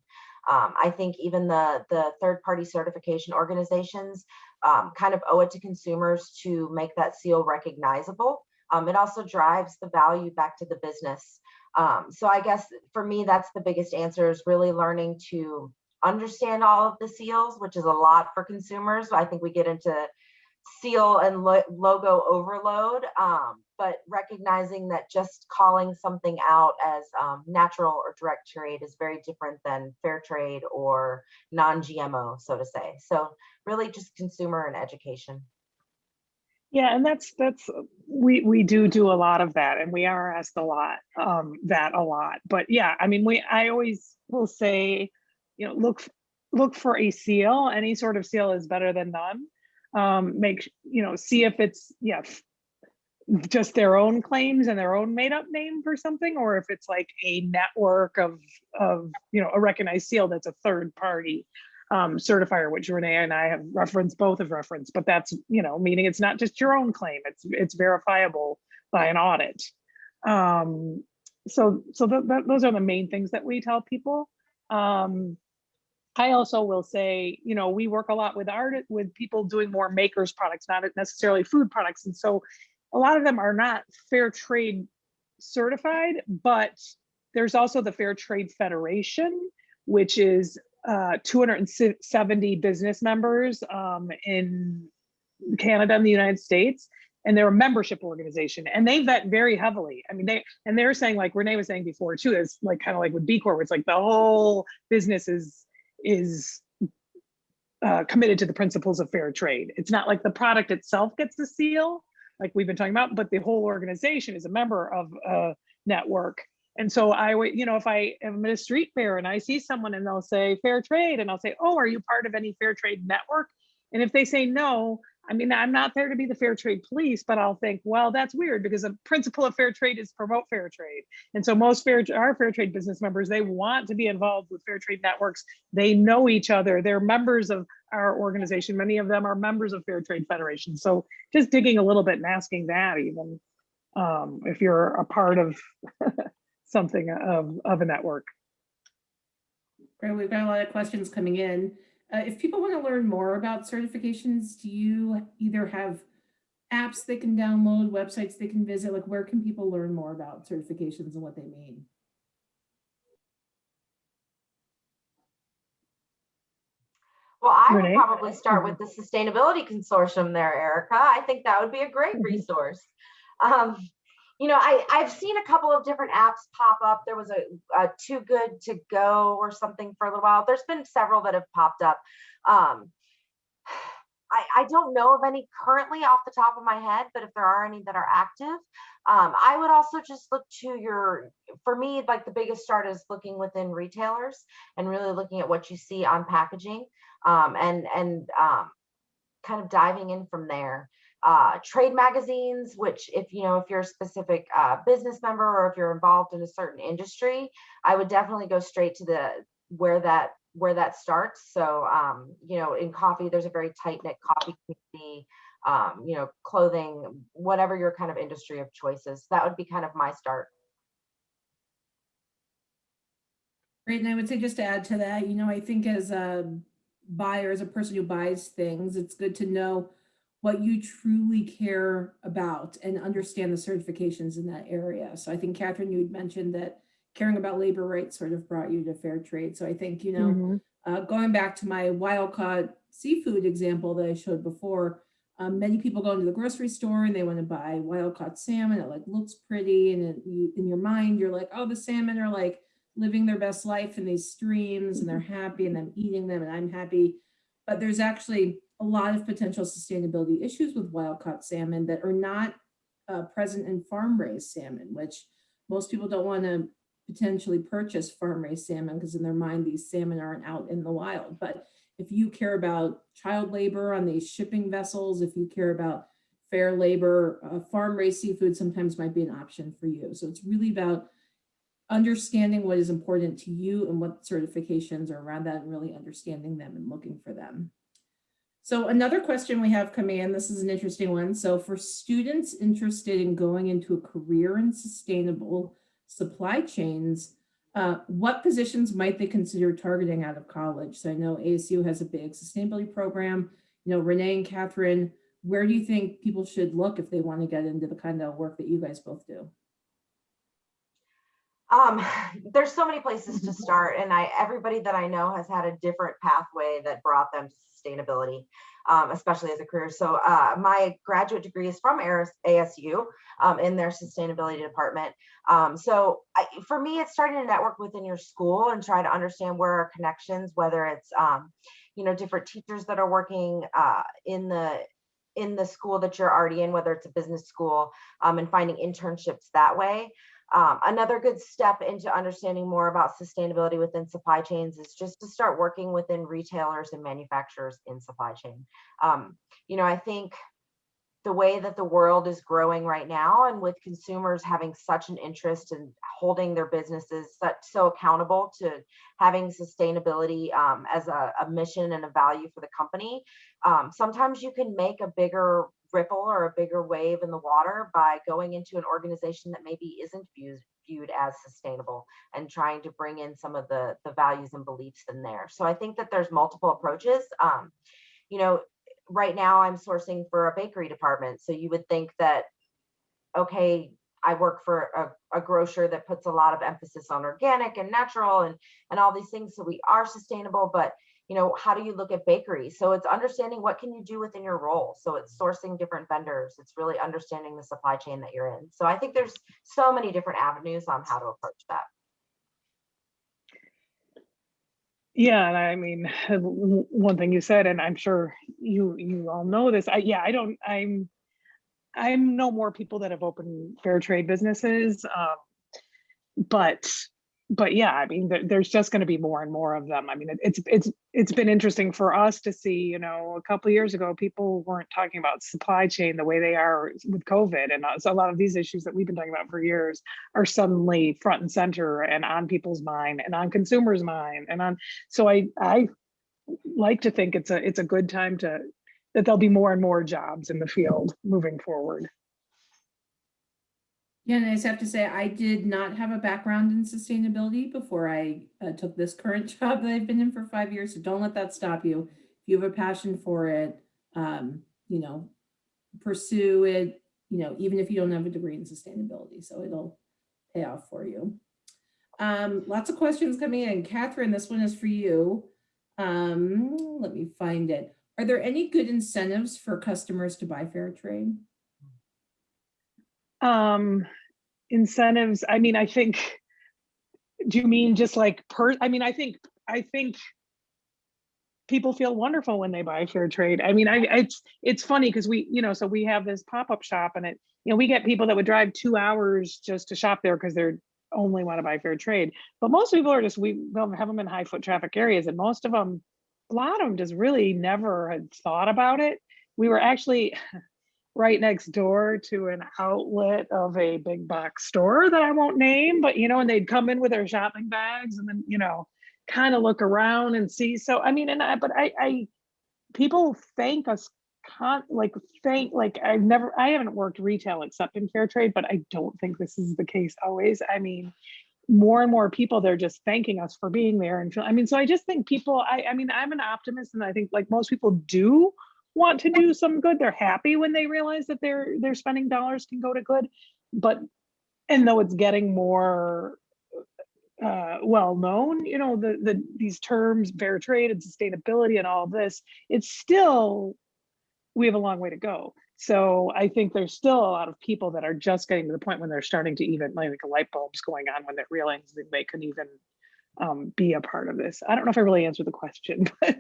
Um, I think even the, the third party certification organizations um, kind of owe it to consumers to make that seal recognizable. Um, it also drives the value back to the business. Um, so I guess for me, that's the biggest answer is really learning to understand all of the seals, which is a lot for consumers. I think we get into seal and lo logo overload, um, but recognizing that just calling something out as um, natural or direct trade is very different than fair trade or non-GMO, so to say. So really just consumer and education. Yeah, and that's that's we we do do a lot of that, and we are asked a lot um, that a lot. But yeah, I mean, we I always will say, you know, look look for a seal. Any sort of seal is better than none. Um, make you know, see if it's yeah, just their own claims and their own made up name for something, or if it's like a network of of you know a recognized seal that's a third party um, certifier, which Renee and I have referenced, both have referenced, but that's, you know, meaning it's not just your own claim, it's it's verifiable by an audit. Um, so so th th those are the main things that we tell people. Um, I also will say, you know, we work a lot with art, with people doing more makers products, not necessarily food products. And so a lot of them are not fair trade certified, but there's also the Fair Trade Federation, which is uh, 270 business members um, in Canada and the United States, and they're a membership organization, and they vet very heavily. I mean, they and they're saying, like Renee was saying before too, is like kind of like with B Corp, it's like the whole business is is uh, committed to the principles of fair trade. It's not like the product itself gets the seal, like we've been talking about, but the whole organization is a member of a network and so I would, you know, if I am at a street fair and I see someone and they'll say fair trade, and I'll say, oh, are you part of any fair trade network? And if they say no, I mean, I'm not there to be the fair trade police, but I'll think, well, that's weird because the principle of fair trade is promote fair trade. And so most fair our fair trade business members, they want to be involved with fair trade networks. They know each other. They're members of our organization. Many of them are members of Fair Trade Federation. So just digging a little bit and asking that even um, if you're a part of something of, of a network. Great, we've got a lot of questions coming in. Uh, if people want to learn more about certifications, do you either have apps they can download, websites they can visit? Like where can people learn more about certifications and what they mean? Well, I would Renee? probably start with the Sustainability Consortium there, Erica. I think that would be a great Mhm. resource. Um, you know, I, I've seen a couple of different apps pop up. There was a, a Too Good to Go or something for a little while. There's been several that have popped up. Um, I, I don't know of any currently off the top of my head, but if there are any that are active, um, I would also just look to your, for me, like the biggest start is looking within retailers and really looking at what you see on packaging um, and, and um, kind of diving in from there uh, trade magazines, which if you know if you're a specific uh, business member or if you're involved in a certain industry, I would definitely go straight to the where that where that starts. So um, you know, in coffee, there's a very tight knit coffee community. Um, you know, clothing, whatever your kind of industry of choices. That would be kind of my start. Great, and I would say just to add to that, you know, I think as a buyer, as a person who buys things, it's good to know what you truly care about and understand the certifications in that area. So I think Catherine, you had mentioned that caring about labor rights sort of brought you to fair trade. So I think, you know, Mhm. uh, going back to my wild caught seafood example that I showed before, um, many people go into the grocery store and they want to buy wild caught salmon. It like looks pretty, and it, you, in your mind, you're like, oh, the salmon are like living their best life in these streams, and they're happy, and I'm eating them, and I'm happy. But there's actually a lot of potential sustainability issues with wild caught salmon that are not uh, present in farm raised salmon, which most people don't want to potentially purchase farm raised salmon because in their mind these salmon aren't out in the wild. But if you care about child labor on these shipping vessels, if you care about fair labor, uh, farm raised seafood sometimes might be an option for you. So it's really about understanding what is important to you and what certifications are around that and really understanding them and looking for them. So another question we have coming in, this is an interesting one. So for students interested in going into a career in sustainable supply chains, uh, what positions might they consider targeting out of college? So I know ASU has a big sustainability program. You know, Renee and Catherine, where do you think people should look if they want to get into the kind of work that you guys both do? Um, there's so many places to start and I, everybody that I know has had a different pathway that brought them to sustainability, um, especially as a career. So uh, my graduate degree is from ASU um, in their sustainability department. Um, so I, for me, it's starting to network within your school and try to understand where are connections, whether it's, um, you know, different teachers that are working uh, in the in the school that you're already in, whether it's a business school, um, and finding internships that way. Um, another good step into understanding more about sustainability within supply chains is just to start working within retailers and manufacturers in supply chain. Um, you know, I think the way that the world is growing right now and with consumers having such an interest in holding their businesses such, so accountable to having sustainability um, as a, a, mission and a value for the company, um, sometimes you can make a bigger ripple or a bigger wave in the water by going into an organization that maybe isn't viewed viewed as sustainable and trying to bring in some of the the values and beliefs in there. So i think that there's multiple approaches. Um, you know right now i'm sourcing for a bakery department. So you would think that okay i work for a, a grocer that puts a lot of emphasis on organic and natural and and all these things. So we are sustainable but you know, how do you look at bakeries? So it's understanding what can you do within your role. So it's sourcing different vendors. It's really understanding the supply chain that you're in. So I think there's so many different avenues on how to approach that. Yeah, and I mean, one thing you said, and I'm sure you you all know this. I, yeah, I don't. I'm I'm know more people that have opened fair trade businesses, um, but but yeah, I mean, there, there's just going to be more and more of them. I mean, it, it's it's it's been interesting for us to see. You know, a couple years ago, people weren't talking about supply chain the way they are with COVID, and uh, so a lot of these issues that we've been talking about for years are suddenly front and center and on people's mind and on consumers' mind and on. So I I like to think it's a it's a good time to that there'll be more and more jobs in the field moving forward. Yeah, and I just have to say, I did not have a background in sustainability before I uh, took this current job that I've been in for five years. So don't let that stop you. If you have a passion for it, um, you know, pursue it, you know, even if you don't have a degree in sustainability. So it'll pay off for you. Um, lots of questions coming in. Catherine, this one is for you. Um, let me find it. Are there any good incentives for customers to buy fair trade? Um, incentives, I mean, I think, do you mean just like per, I mean, I think, I think people feel wonderful when they buy fair trade. I mean, I it's it's funny because we, you know, so we have this pop-up shop and it, you know, we get people that would drive two hours just to shop there because they're only want to buy fair trade. But most people are just we don't have them in high foot traffic areas, and most of them, a lot of them just really never had thought about it. We were actually right next door to an outlet of a big box store that I won't name, but you know, and they'd come in with their shopping bags and then, you know, kind of look around and see. So I mean, and I but I I people thank us con like thank like I've never I haven't worked retail except in fair trade, but I don't think this is the case always. I mean, more and more people they're just thanking us for being there and feel I mean, so I just think people I I mean, I'm an optimist and I think like most people do want to do some good. They're happy when they realize that their their spending dollars can go to good. But and though it's getting more uh, well known, you know, the the these terms, fair trade and sustainability and all of this, it's still we have a long way to go. So I think there's still a lot of people that are just getting to the point when they're starting to even like light bulbs going on when they're realizing they can even um, be a part of this. I don't know if I really answered the question.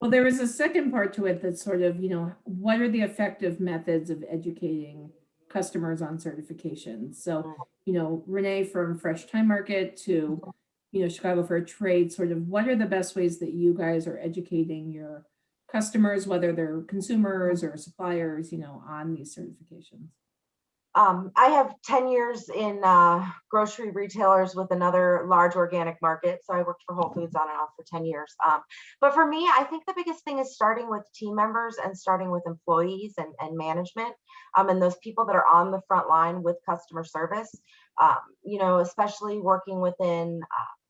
Well, there was a second part to it that's sort of, you know, what are the effective methods of educating customers on certifications? So, you know, Renee from Fresh Thyme Market to, you know, Chicago Fair Trade, sort of what are the best ways that you guys are educating your customers, whether they're consumers or suppliers, you know, on these certifications? Um, I have 10 years in uh, grocery retailers with another large organic market. So I worked for Whole Foods on and off for 10 years. Um, but for me, I think the biggest thing is starting with team members and starting with employees and, and management um, and those people that are on the front line with customer service. Um, you know, especially working within uh,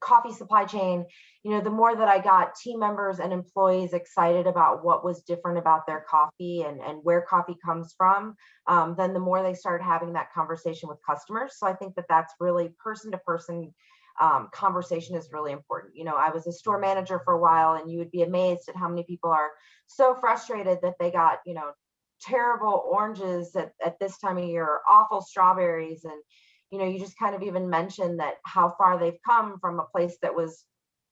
coffee supply chain, you know, the more that I got team members and employees excited about what was different about their coffee and, and where coffee comes from, um, then the more they started having that conversation with customers. So I think that that's really person to person um, conversation is really important. You know, I was a store manager for a while and you would be amazed at how many people are so frustrated that they got, you know, terrible oranges at, at this time of year, awful strawberries and you know, you just kind of even mentioned that how far they've come from a place that was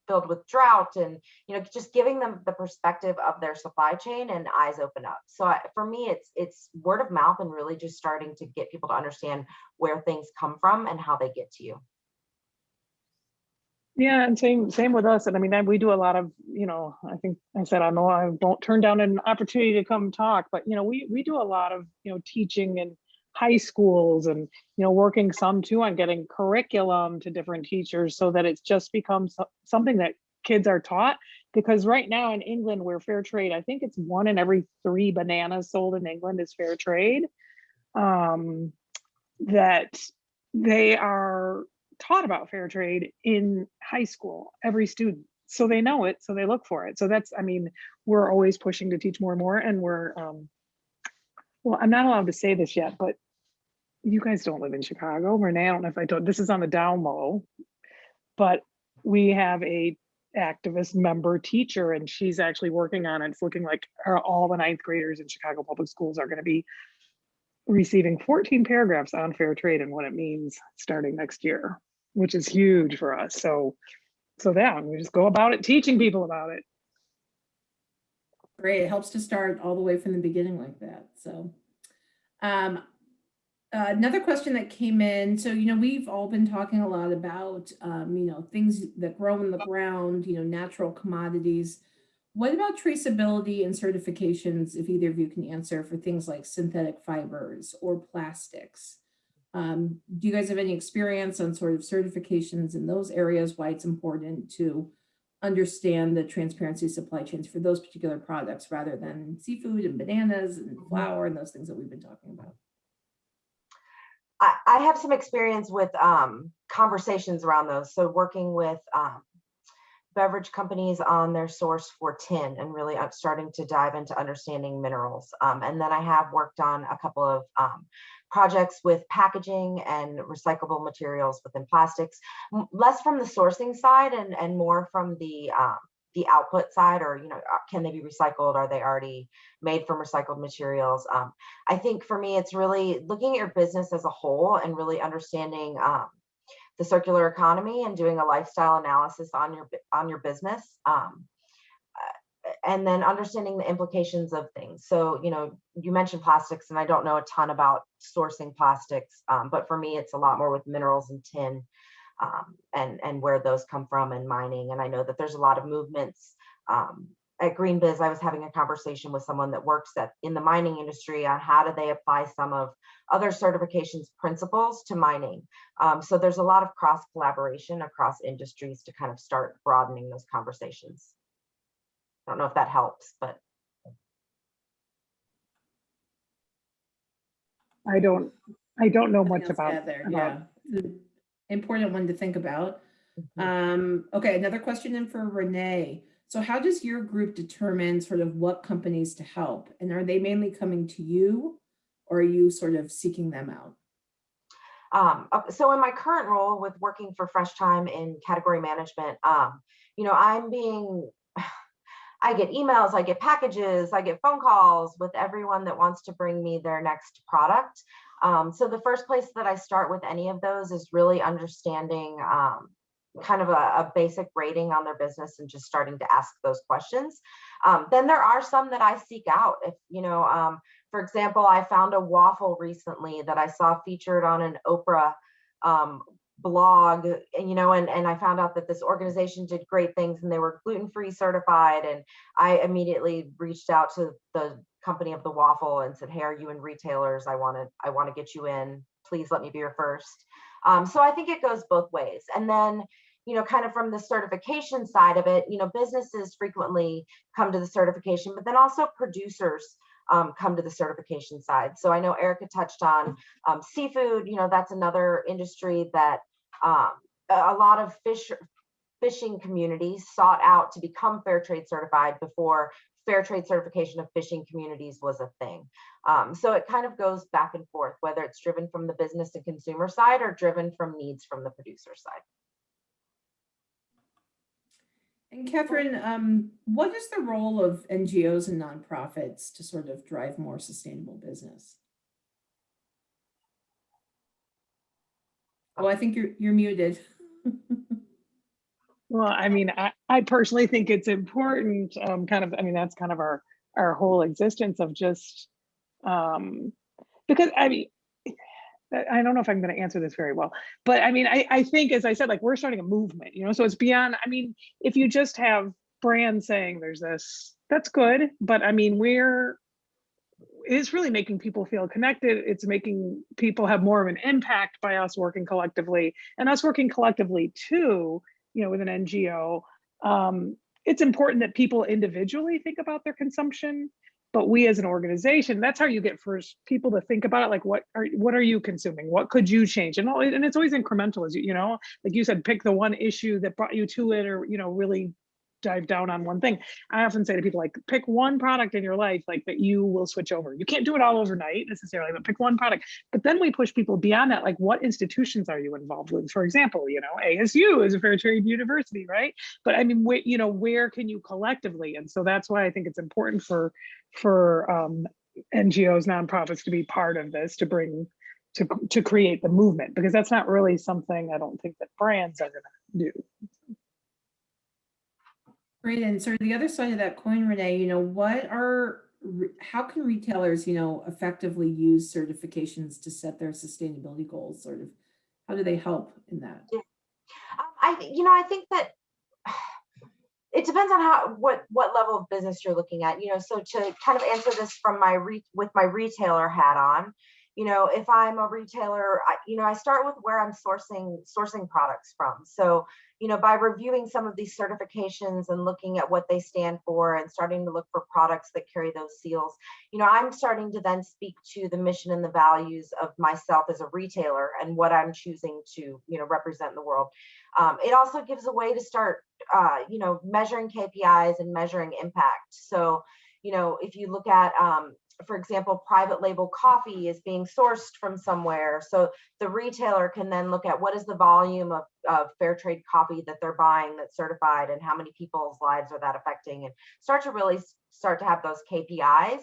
filled with drought and, you know, just giving them the perspective of their supply chain and eyes open up. So I, for me, it's, it's word of mouth and really just starting to get people to understand where things come from and how they get to you. Yeah, and same same with us. And I mean, we do a lot of, you know, I think I said I know I won't turn down an opportunity to come talk, but you know, we we do a lot of, you know, teaching in high schools and you know, working some too on getting curriculum to different teachers so that it's just becomes so- something that kids are taught. Because right now in England, where fair trade, I think it's one in every three bananas sold in England is fair trade. Um, that they are taught about fair trade in high school, every student. So they know it, so they look for it. So that's, I mean, we're always pushing to teach more and more and we're, um, well, I'm not allowed to say this yet, but you guys don't live in Chicago. Renee, I don't know if I told, this is on the down low. But we have a activist member teacher and she's actually working on it. It's looking like all the ninth graders in Chicago Public Schools are gonna be receiving 14 paragraphs on fair trade and what it means starting next year, which is huge for us. So, so yeah, we just go about it, teaching people about it. Great, it helps to start all the way from the beginning like that, so. Um, another question that came in, so, you know, we've all been talking a lot about, um, you know, things that grow in the ground, you know, natural commodities. What about traceability and certifications, if either of you can answer, for things like synthetic fibers or plastics? Um, do you guys have any experience on sort of certifications in those areas, why it's important to understand the transparency supply chains for those particular products rather than seafood and bananas and flour and those things that we've been talking about. I, I have some experience with um, conversations around those. So working with um, beverage companies on their source for tin and really up- starting to dive into understanding minerals. Um, and then I have worked on a couple of um, projects with packaging and recyclable materials within plastics, less from the sourcing side and, and more from the um, the output side or you know uh, can they be recycled are they already made from recycled materials um, i think for me it's really looking at your business as a whole and really understanding um, the circular economy and doing a lifestyle analysis on your on your business um, uh, and then understanding the implications of things. So you know you mentioned plastics and i don't know a ton about sourcing plastics um, but for me it's a lot more with minerals and tin um, and and where those come from and mining and i know that there's a lot of movements um, at GreenBiz i was having a conversation with someone that works at in the mining industry on how do they apply some of other certifications principles to mining um, so there's a lot of cross collaboration across industries to kind of start broadening those conversations i don't know if that helps but I don't, I don't know much about, add there, about yeah. Important one to think about. Mhm. Um, okay, another question in for Renee. So how does your group determine sort of what companies to help? And are they mainly coming to you? Or are you sort of seeking them out? Um, so in my current role with working for Fresh Thyme in category management, um, you know, I'm being, I get emails, I get packages, I get phone calls with everyone that wants to bring me their next product. Um, so the first place that I start with any of those is really understanding um, kind of a, a basic rating on their business and just starting to ask those questions. Um, then there are some that I seek out. If you know, um, for example, I found a waffle recently that I saw featured on an Oprah um, blog, and you know, and, and I found out that this organization did great things and they were gluten-free certified. And I immediately reached out to the company of the waffle and said, hey, are you in retailers? I want to, I want to get you in. Please let me be your first. Um, so I think it goes both ways. And then, you know, kind of from the certification side of it, you know, businesses frequently come to the certification, but then also producers um, come to the certification side. So I know Erica touched on um, seafood, you know, that's another industry that um, a lot of fish fishing communities sought out to become fair trade certified before fair trade certification of fishing communities was a thing. Um, so it kind of goes back and forth, whether it's driven from the business and consumer side or driven from needs from the producer side. And Catherine, um, what is the role of NGOs and nonprofits to sort of drive more sustainable business? Oh, I think you're, you're muted. Well, I mean, I, I personally think it's important, um, kind of, I mean, that's kind of our, our whole existence of just, um, because I mean, I don't know if I'm going to answer this very well, but I mean, I, I think, as I said, like we're starting a movement, you know, so it's beyond, I mean, if you just have brands saying there's this, that's good, but I mean, we're, it's really making people feel connected. It's making people have more of an impact by us working collectively and us working collectively too, you know, with an NGO. Um, it's important that people individually think about their consumption, but we as an organization, that's how you get first people to think about it. Like, what are what are you consuming? What could you change? And all, and it's always incremental, as you you know, like you said, pick the one issue that brought you to it, or you know, really dive down on one thing. I often say to people like pick one product in your life like that you will switch over. You can't do it all overnight necessarily, but pick one product. But then we push people beyond that like what institutions are you involved with? For example, you know, ASU is a fair trade university, right? But I mean, you know, where can you collectively? And so that's why I think it's important for for um NGOs, nonprofits to be part of this to bring to to create the movement because that's not really something I don't think that brands are going to do. Great, and sort of the other side of that coin, Renee, you know, what are, how can retailers, you know, effectively use certifications to set their sustainability goals, sort of? How do they help in that? Um, I, you know, I think that it depends on how, what, what level of business you're looking at, you know, so to kind of answer this from my, re with my retailer hat on, you know, if I'm a retailer, I, you know, I start with where I'm sourcing, sourcing products from. So, you know, by reviewing some of these certifications and looking at what they stand for and starting to look for products that carry those seals, you know, I'm starting to then speak to the mission and the values of myself as a retailer and what I'm choosing to, you know, represent in the world. Um, it also gives a way to start, uh, you know, measuring KPIs and measuring impact. So, you know, if you look at, um, for example, private label coffee is being sourced from somewhere. So the retailer can then look at what is the volume of, of fair trade coffee that they're buying that's certified and how many people's lives are that affecting and start to really start to have those KPIs.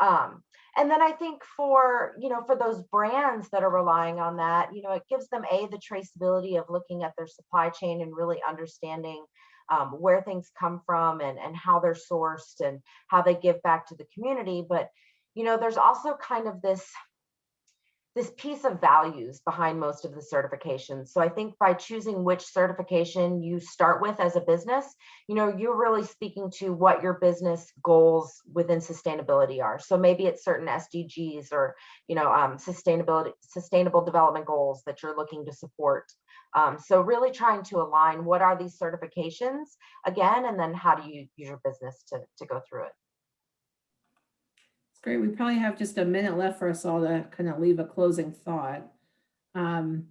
Um, and then I think for, you know, for those brands that are relying on that, you know, it gives them a the traceability of looking at their supply chain and really understanding um, where things come from and, and how they're sourced and how they give back to the community. But, you know, there's also kind of this this piece of values behind most of the certifications. So I think by choosing which certification you start with as a business, you know, you're really speaking to what your business goals within sustainability are. So maybe it's certain SDGs or, you know, um, sustainability, sustainable development goals that you're looking to support. Um, so really trying to align what are these certifications again, and then how do you use your business to, to go through it. Great. We probably have just a minute left for us all to kind of leave a closing thought. Um,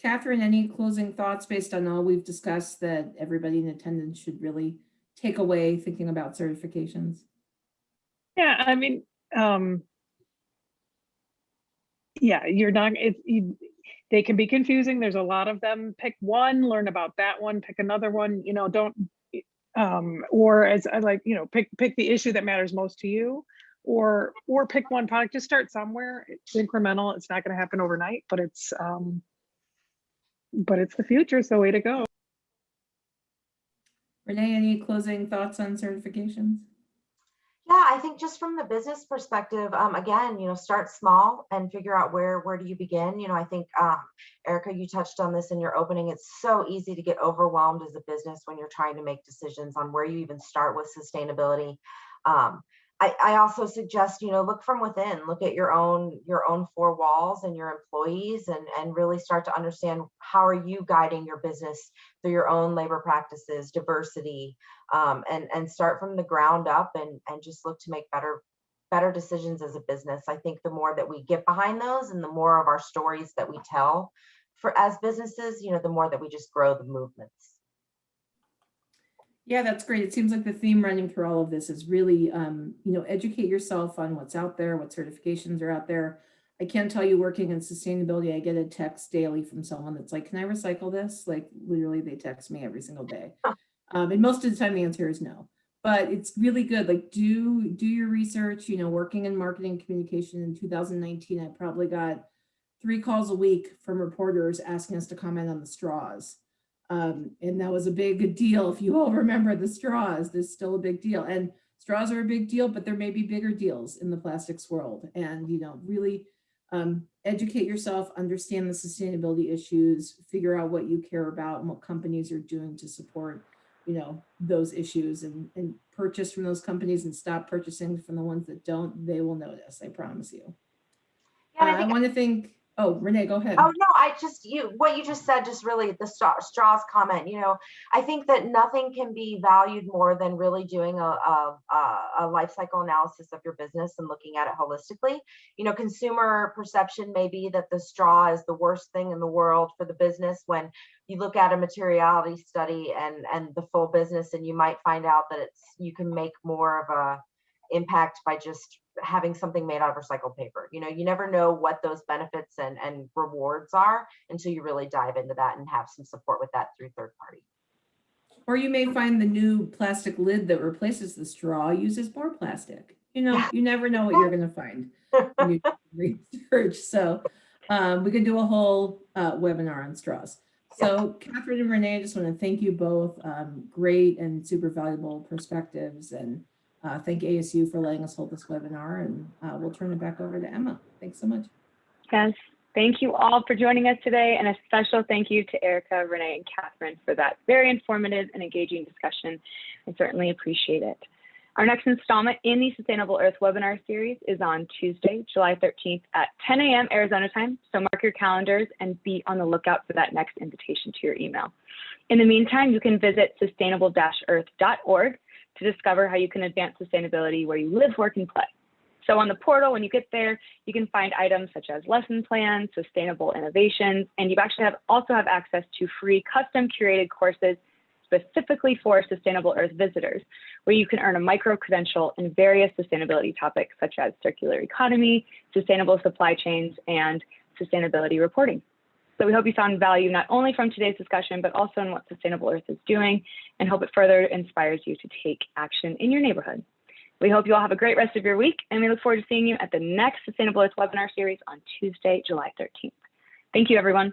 Catherine, any closing thoughts based on all we've discussed that everybody in attendance should really take away thinking about certifications? Yeah, I mean, um, yeah, you're not, it, you, they can be confusing. There's a lot of them. Pick one, learn about that one, pick another one, you know, don't, um, or as I like, you know, pick, pick the issue that matters most to you or, or pick one product, just start somewhere. It's incremental. It's not going to happen overnight, but it's, um, but it's the future. so way to go. Renee, any closing thoughts on certifications? Yeah, I think just from the business perspective, um, again, you know, start small and figure out where where do you begin. You know, I think um, Erica, you touched on this in your opening. It's so easy to get overwhelmed as a business when you're trying to make decisions on where you even start with sustainability. Um, I, I also suggest, you know, look from within, look at your own, your own four walls and your employees and, and really start to understand how are you guiding your business through your own labor practices, diversity, um, and, and start from the ground up and, and just look to make better, better decisions as a business. I think the more that we get behind those and the more of our stories that we tell for as businesses, you know, the more that we just grow the movements. Yeah, that's great. It seems like the theme running through all of this is really, um, you know, educate yourself on what's out there, what certifications are out there. I can't tell you working in sustainability, I get a text daily from someone that's like, can I recycle this? Like literally they text me every single day. Um, and most of the time the answer is no, but it's really good. Like do, do your research, you know, working in marketing communication in 2019, I probably got three calls a week from reporters asking us to comment on the straws. Um, and that was a big deal. If you all remember the straws, there's still a big deal. And straws are a big deal, but there may be bigger deals in the plastics world. And, you know, really um, educate yourself, understand the sustainability issues, figure out what you care about and what companies are doing to support, you know, those issues and, and purchase from those companies and stop purchasing from the ones that don't, they will notice, I promise you. Yeah, I Uh, I want to thank, oh, Renee, go ahead. Oh no, I just you what you just said just really the straw, straws comment. You know, I think that nothing can be valued more than really doing a, a a a life cycle analysis of your business and looking at it holistically. You know, consumer perception may be that the straw is the worst thing in the world for the business when you look at a materiality study and and the full business and you might find out that it's you can make more of a impact by just having something made out of recycled paper. You know, you never know what those benefits and, and rewards are until you really dive into that and have some support with that through third party. Or you may find the new plastic lid that replaces the straw uses more plastic. You know, you never know what you're going to find when you research. So um, we could do a whole uh, webinar on straws. So Catherine and Renee, I just want to thank you both. Um, great and super valuable perspectives. And uh, thank ASU for letting us hold this webinar. And uh, we'll turn it back over to Emma. Thanks so much. Yes, thank you all for joining us today, and a special thank you to Erica, Renee, and Catherine for that very informative and engaging discussion. I certainly appreciate it. Our next installment in the Sustainable Earth webinar series is on Tuesday, July 13th at 10 a.m. Arizona time. So mark your calendars and be on the lookout for that next invitation to your email. In the meantime, you can visit sustainable-earth.org to discover how you can advance sustainability where you live, work, and play. So on the portal, when you get there, you can find items such as lesson plans, sustainable innovations, and you actually have also have access to free custom curated courses specifically for Sustainable Earth visitors, where you can earn a micro credential in various sustainability topics such as circular economy, sustainable supply chains, and sustainability reporting. So we hope you found value not only from today's discussion, but also in what Sustainable Earth is doing, and hope it further inspires you to take action in your neighborhood. We hope you all have a great rest of your week, and we look forward to seeing you at the next Sustainable Earth webinar series on Tuesday, July 13th. Thank you, everyone.